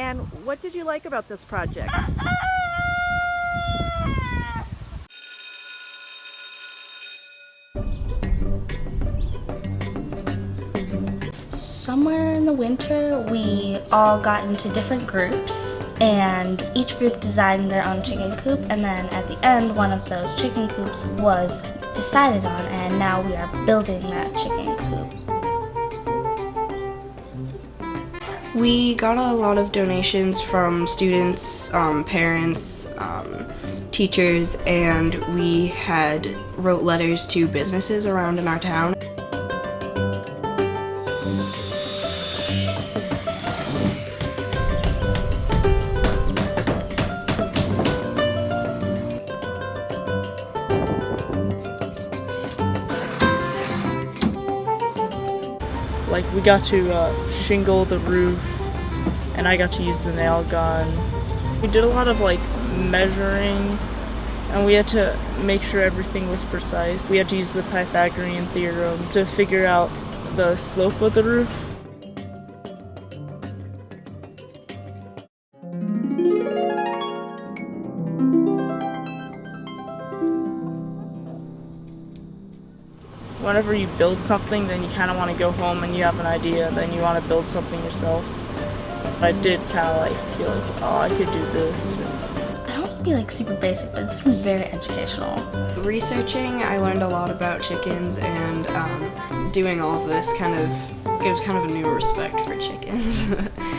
And what did you like about this project? Somewhere in the winter, we all got into different groups, and each group designed their own chicken coop. And then at the end, one of those chicken coops was decided on, and now we are building that chicken coop. We got a lot of donations from students, um, parents, um, teachers, and we had wrote letters to businesses around in our town. Like we got to uh, shingle the roof and I got to use the nail gun. We did a lot of like measuring and we had to make sure everything was precise. We had to use the Pythagorean theorem to figure out the slope of the roof. Whenever you build something, then you kind of want to go home and you have an idea, then you want to build something yourself. I did kind of like feel like, oh, I could do this. I don't want to be like super basic, but it's been very educational. Researching, I learned a lot about chickens, and um, doing all of this kind of gives kind of a new respect for chickens.